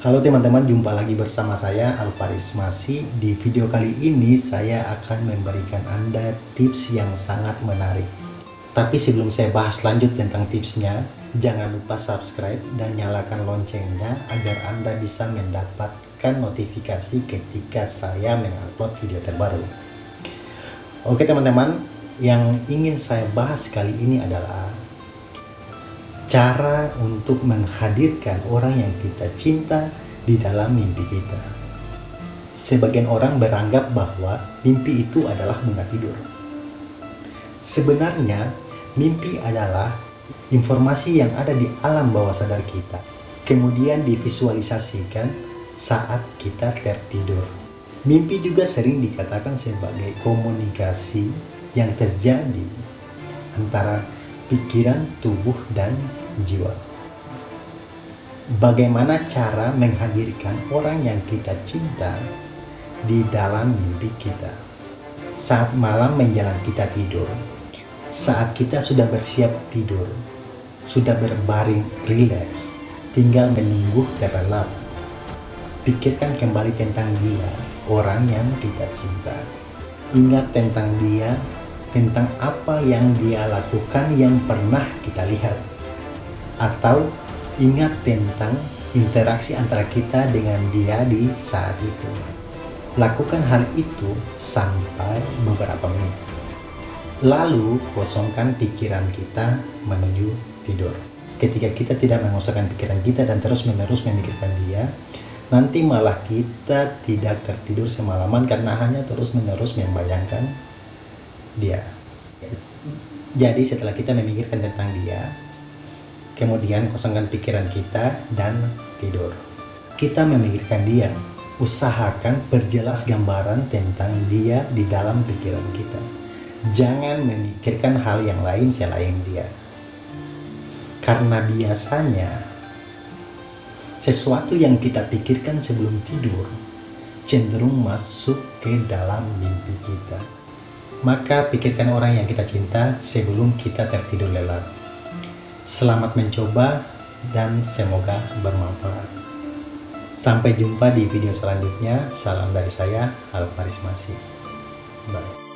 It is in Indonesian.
Halo teman-teman, jumpa lagi bersama saya Alvaris Masi. Di video kali ini saya akan memberikan Anda tips yang sangat menarik. Tapi sebelum saya bahas lanjut tentang tipsnya, jangan lupa subscribe dan nyalakan loncengnya agar Anda bisa mendapatkan notifikasi ketika saya mengupload video terbaru. Oke teman-teman, yang ingin saya bahas kali ini adalah cara untuk menghadirkan orang yang kita cinta di dalam mimpi kita. Sebagian orang beranggap bahwa mimpi itu adalah bunga tidur. Sebenarnya, mimpi adalah informasi yang ada di alam bawah sadar kita, kemudian divisualisasikan saat kita tertidur. Mimpi juga sering dikatakan sebagai komunikasi yang terjadi antara pikiran, tubuh, dan jiwa. Bagaimana cara menghadirkan orang yang kita cinta di dalam mimpi kita? Saat malam menjelang kita tidur, saat kita sudah bersiap tidur, sudah berbaring rileks, tinggal menunggu terlelap. Pikirkan kembali tentang dia, orang yang kita cinta. Ingat tentang dia, tentang apa yang dia lakukan yang pernah kita lihat atau ingat tentang interaksi antara kita dengan dia di saat itu. Lakukan hal itu sampai beberapa menit. Lalu kosongkan pikiran kita menuju tidur. Ketika kita tidak mengosongkan pikiran kita dan terus-menerus memikirkan dia, nanti malah kita tidak tertidur semalaman karena hanya terus-menerus membayangkan dia. Jadi setelah kita memikirkan tentang dia, kemudian kosongkan pikiran kita dan tidur. Kita memikirkan dia, usahakan perjelas gambaran tentang dia di dalam pikiran kita. Jangan memikirkan hal yang lain selain dia. Karena biasanya sesuatu yang kita pikirkan sebelum tidur cenderung masuk ke dalam mimpi kita. Maka pikirkan orang yang kita cinta sebelum kita tertidur lelap. Selamat mencoba dan semoga bermanfaat. Sampai jumpa di video selanjutnya. Salam dari saya, Alvaris Masih. Bye.